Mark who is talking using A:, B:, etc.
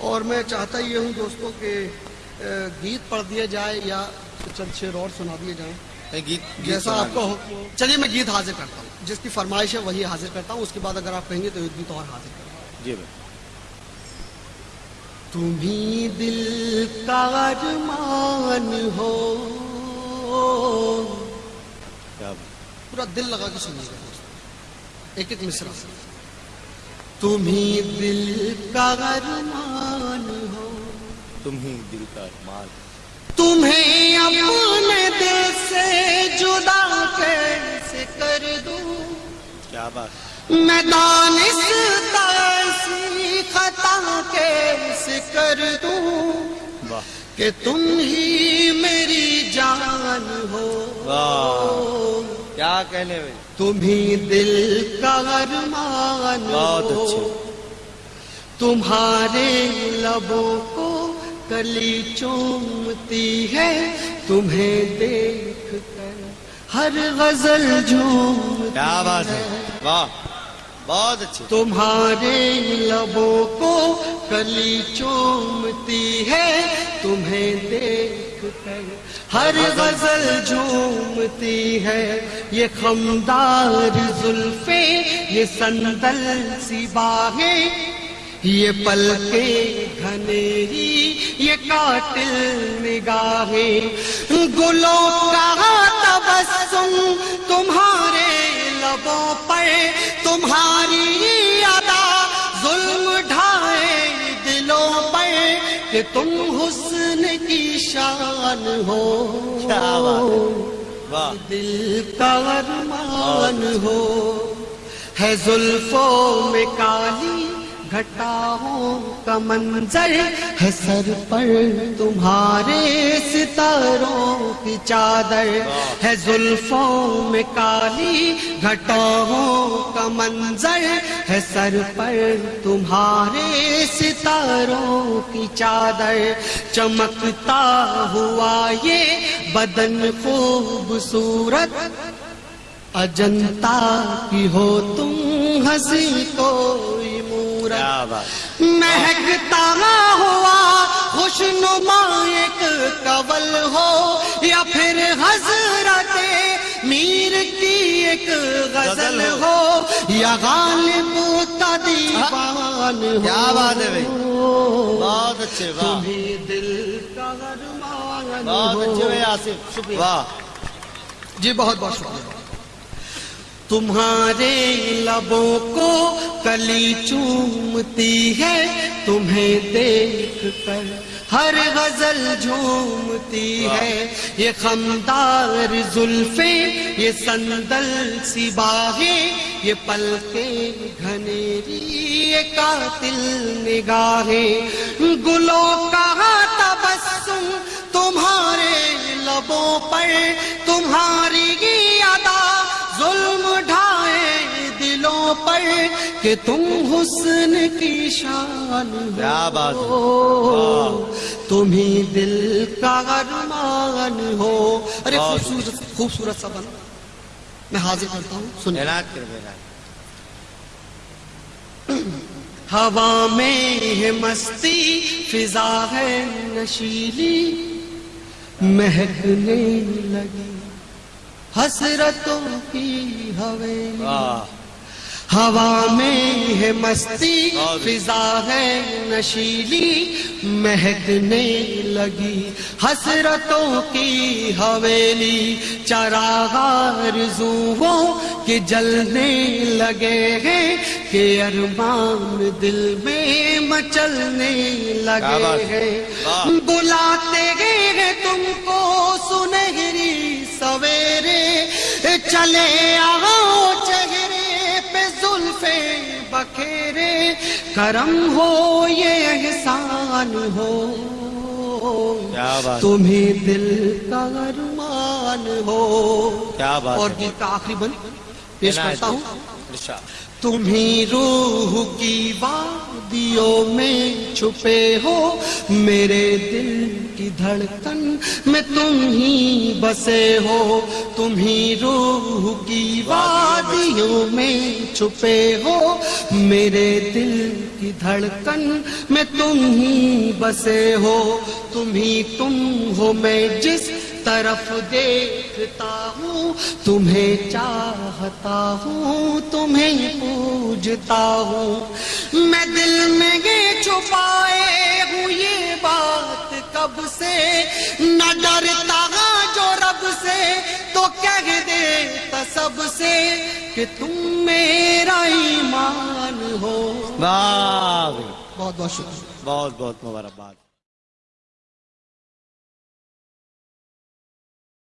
A: اور میں چاہتا یہ ہوں دوستوں کہ گیت پڑھ دیا جائے یا چند شعر اور سنا دیے جائیں۔
B: گیت
A: جیسا آپ کو ہو۔ چلیے میں گیت حاضر کرتا ہوں۔ جس کی فرمائش ہے وہی حاضر کرتا ہوں۔ اس کے بعد اگر آپ کہیں گے تو گیت اور حاضر کرتا ہوں۔
B: جی بھائی۔
A: تمہیں دل کا ارمان ہو۔ پورا دل لگا کے سنیے گا ایک ایک مصرا تمہیں دل کا ارمان
B: تم ہی دل کا مال
A: تمہیں اپنے دل سے جدا کیسے کر دوں؟
B: کیا بات؟
A: میں دانستہ ایسی خطا کیسے کر دوں؟ کہ تم ہی میری جان ہو۔
B: کیا کہنے میں؟
A: تمہیں دل کا ارمان
B: بہت
A: ہو۔
B: اچھے
A: تمہارے لبوں کو کلی چومتی ہے تمہیں دیکھ کر ہر غزل جھومتی
B: بات ہے؟ واہ بہت اچھے
A: تمہارے لبوں کو کلی چومتی ہے تمہیں دیکھ کر ہر غزل جھومتی ہے۔ یہ خمدار زلفے یہ سندل سی باہیں یہ پل کے گھنیری یہ قاتل نگاہیں۔ گلوں کا تبسم تمہارے لبوں پر تمہاری ادا ظلم ڈھائے دلوں پر کہ تم حسن کی شان ہو۔ دل کا ارمان ہو۔ ہے زلفوں میں کالی گھٹاؤں کا منظر ہے سر پر تمہارے ستاروں کی چادر ہے زلفوں میں کالی گھٹاؤں کا منظر ہے سر پر تمہارے ستاروں کی چادر چمکتا ہوا یہ بدن خوبصورت اجنتا کی ہو تم ہنسی کوئی
B: کیا بات
A: مہکتا ہوا خوشنما ایک کول ہو یا پھر حضرت میر کی ایک غزل ہو۔ یا غالب کا دیوان ہو۔
B: کیا بات ہے بھائی؟ بہت اچھے واہ۔
A: دل کا ارمان
B: بہت اچھے بھائی آصف واہ۔
A: جی بہت بہت شکریہ۔ تمہارے لبوں کو کلی چومتی ہے، تمہیں دیکھ کر ہر غزل جھومتی ہے۔ یہ خمدار زلفیں یہ سندل سی باہیں یہ پل کے گھنیری، یہ قاتل نگاہیں۔ گلوں کا تبسم تمہارے لبوں پر کہ تم حسن کی شان ہو۔ تمہیں دل کا ارمان ہو۔ ارے خوبصورت خوبصورت سا بنا۔ میں حاضر کرتا ہوں
B: میرا
A: ہوا میں ہے مستی فضا ہے نشیلی۔ مہکنے لگی حسرتوں کی حویلی۔ ہوا میں ہے مستی فضا ہے نشیلی مہکنے لگی حسرتوں کی حویلی چراغار زووں کے جلنے لگے ہیں کہ ارمان دل میں مچلنے لگے؟ ہیں۔ بلاتے ہیں تم کو سنہری سویرے چلے آؤ تیرے کرم ہو یہ احسان ہو۔ تمہیں دل کا ارمان ہو۔
B: کیا بات
A: اور گیت کا آخری بند پیش کرتا ہوں۔ جی، تمہیں روح کی وادیوں میں چھپے ہو۔ میرے دل کی دھڑکن میں تم ہی بسے ہو۔ تمہیں روح کی وادی خاموشیوں میں چھپے ہو میرے دل کی دھڑکن میں تم ہی بسے ہو، تم ہی تم ہو میں جس طرف دیکھتا ہوں، تمہیں چاہتا ہوں، تمہیں پوجتا ہوں۔ میں دل میں یہ چھپائے ہوں، یہ بات کب سے؟ نہ ڈرتا کہہ دے سب سے کہ تم میرا ایمان
B: ہو۔
A: بہت بہت شکریہ۔
B: بہت بہت مبارکباد۔